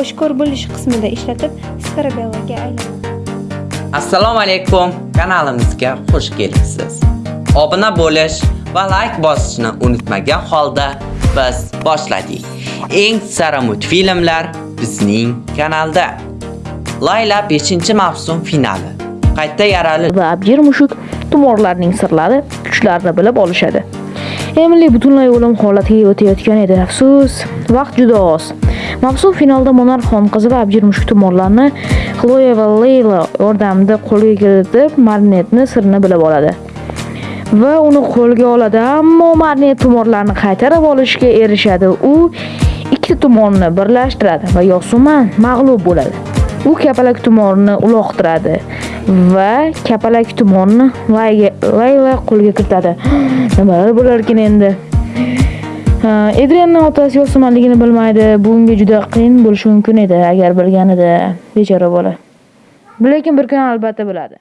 oshkor bo'lish qismida ishlatib Skarabelloga aylanadi. Assalomu alaykum. Kanalimizga xush kelibsiz. Obuna bo'lish va like bosishni unutmagan holda biz boshladik. Eng sara multfilmlar bizning kanalda. Layla 5-mavsum finali. Qayta yarali va abjir mushuk tumorlarning sirlari, kuchlarini bilib olishadi. Emily butunlay o'lim holatiga o'tayotgan edi. Afsus, vaqt juda oz. Mavsum finalda monarx xonqizi va abjir mushuk tumorlarni Chloe va Layla yordamida qo'lga kiritib, marnetni sirini bilib oladi. Va uni qo'lga oladi, ammo marnet tumorlarni qaytarib olishga erishadi. U ikkita tumorni birlashtiradi va Yosuman mag'lub bo'ladi. U kapalak tumorni uloqtiradi va kapalak tumorni Layla qo'lga kiritadi. Nimalar bo'lar ekan endi? Edrianning otasi Yosumanligini bilmaydi. Bu unga juda qiyin bo'lishi mumkin edi agar bilganida. Bechora bola. Lekin bir kun albatta biladi.